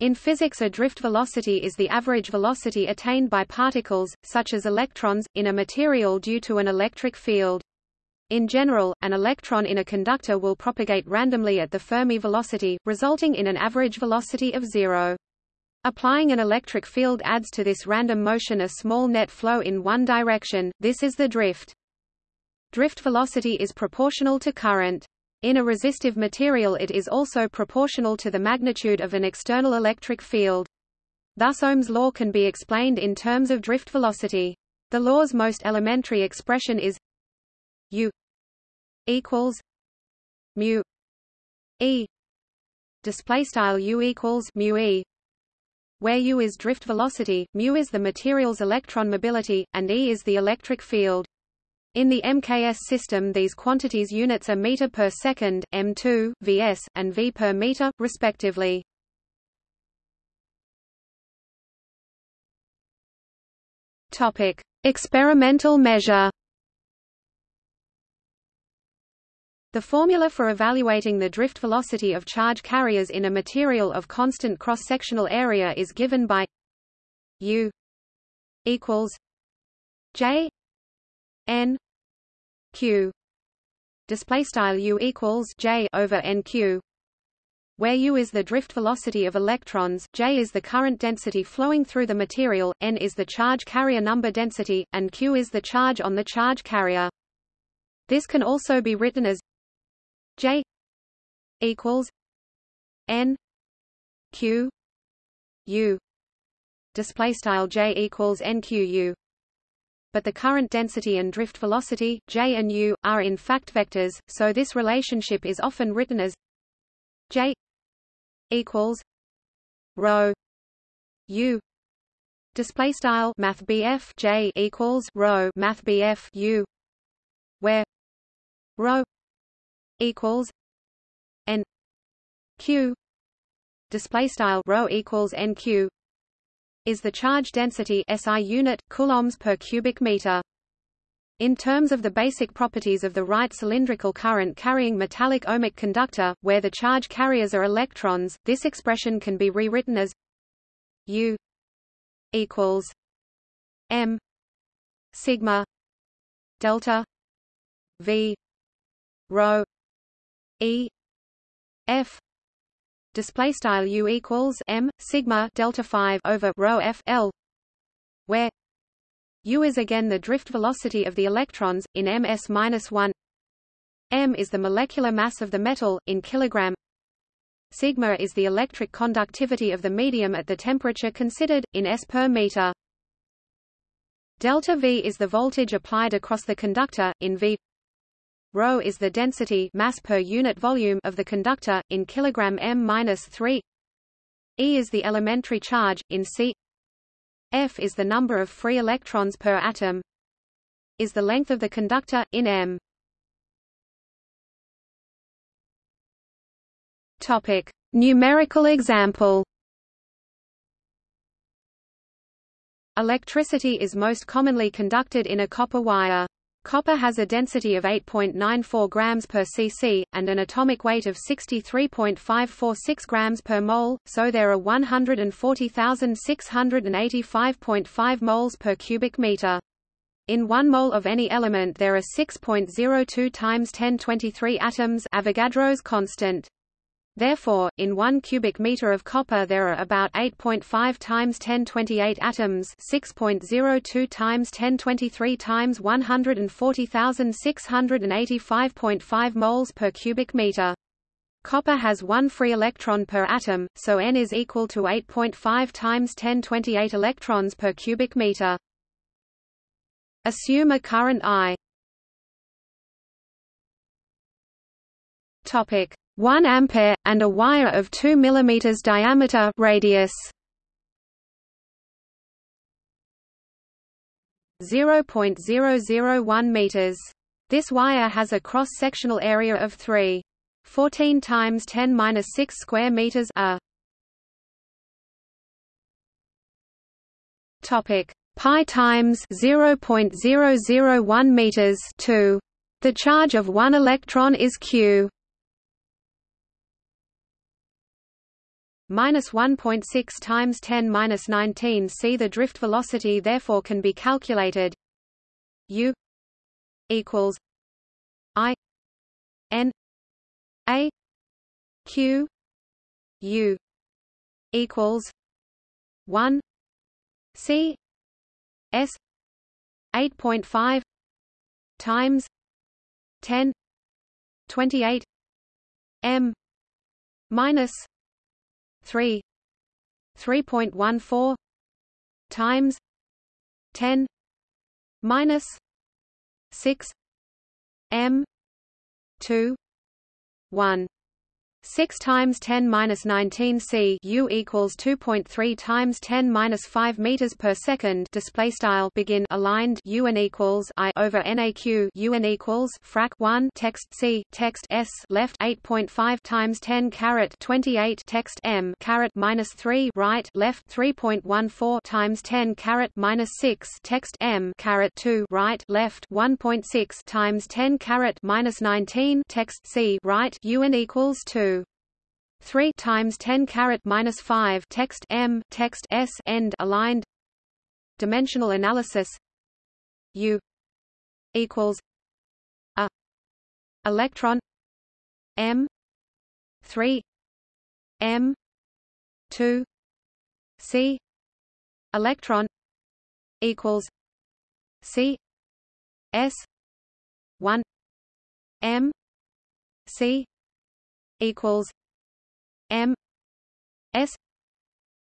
In physics a drift velocity is the average velocity attained by particles, such as electrons, in a material due to an electric field. In general, an electron in a conductor will propagate randomly at the Fermi velocity, resulting in an average velocity of zero. Applying an electric field adds to this random motion a small net flow in one direction, this is the drift. Drift velocity is proportional to current. In a resistive material it is also proportional to the magnitude of an external electric field. Thus Ohm's law can be explained in terms of drift velocity. The law's most elementary expression is u equals mu e display style u equals mu e where u is drift velocity, mu is the material's electron mobility, and e is the electric field. In the MKS system these quantities units are meter per second, m2, vs, and v per meter, respectively. Topic: Experimental measure. The formula for evaluating the drift velocity of charge carriers in a material of constant cross-sectional area is given by U equals J n q. Display style u equals j over nq where u is the drift velocity of electrons, j is the current density flowing through the material, n is the charge carrier number density, and q is the charge on the charge carrier. This can also be written as j equals n q u. Display style j equals nqu but the current density and drift velocity, j and u, are in fact vectors, so this relationship is often written as j equals rho u. Display style math BF J equals rho math BF U where rho equals n q. Display style rho equals nq is the charge density SI unit, coulombs per cubic meter. In terms of the basic properties of the right cylindrical current carrying metallic ohmic conductor, where the charge carriers are electrons, this expression can be rewritten as U equals M sigma delta V rho E F display style u equals m sigma delta 5 over rho f l where u is again the drift velocity of the electrons in ms minus 1 m is the molecular mass of the metal in kilogram. Sigma is the electric conductivity of the medium at the temperature considered in s per meter. Delta v is the voltage applied across the conductor in v Rho is the density mass per unit volume of the conductor, in kilogram m-3 E is the elementary charge, in C. F is the number of free electrons per atom. Is the length of the conductor, in m. Topic. Numerical example. Electricity is most commonly conducted in a copper wire. Copper has a density of 8.94 grams per cc, and an atomic weight of 63.546 grams per mole, so there are 140,685.5 moles per cubic meter. In 1 mole of any element there are 6.02 times 1023 atoms Avogadro's constant. Therefore, in 1 cubic meter of copper there are about 8.5 times 1028 atoms, 6.02 times 1023 times 140,685.5 moles per cubic meter. Copper has one free electron per atom, so N is equal to 8.5 times 1028 electrons per cubic meter. Assume a current I. Topic 1 ampere and a wire of 2 mm diameter radius. 0.001 meters. This wire has a cross-sectional area of 3 14 times 10 6 square meters a topic. Pi times 0.001 meters 2 the charge of one electron is q minus 1.6 times 10 minus 19 c. The drift velocity therefore can be calculated u equals i n a q u equals 1 c s 8.5 times 10 28 m minus 3 3.14 times 10 minus 6 m 2 1 6 times 10 minus 19 c u equals 2.3 times 10 minus 5 meters per second. Display style begin aligned u n equals i over naq u and equals frac 1 text c. Text s. Left 8.5 times 10 caret 28 text m. Caret minus 3 right left 3.14 times 10 caret minus 6 text m. Caret 2 right left 1.6 times 10 caret minus 19 text c. Right u n equals 2 3 times 10 caret minus 5 text m text s end aligned. Dimensional analysis. U equals a electron m 3 m 2 c electron equals c s 1 m c equals M S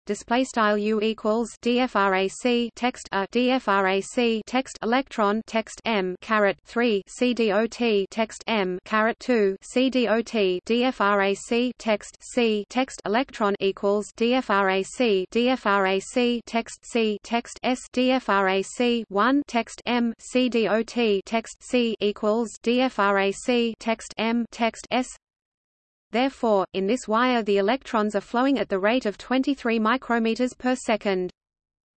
display style u equals dfrac text a dfrac text electron text m caret 3 cdot text m caret 2 cdot dfrac text c text electron equals dfrac dfrac text c text s dfrac 1 text m cdot text c equals dfrac text m text s Therefore, in this wire the electrons are flowing at the rate of 23 micrometers per second.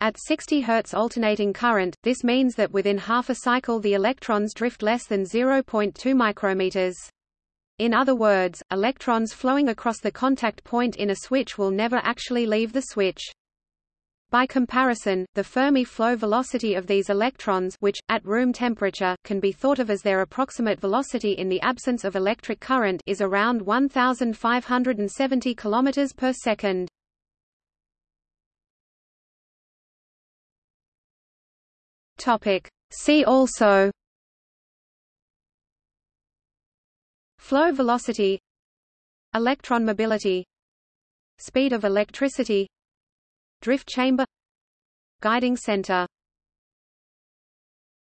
At 60 Hz alternating current, this means that within half a cycle the electrons drift less than 0.2 micrometers. In other words, electrons flowing across the contact point in a switch will never actually leave the switch. By comparison, the Fermi flow velocity of these electrons which, at room temperature, can be thought of as their approximate velocity in the absence of electric current is around 1,570 km per second. See also. Flow velocity. Electron mobility. Speed of electricity Drift chamber. Guiding center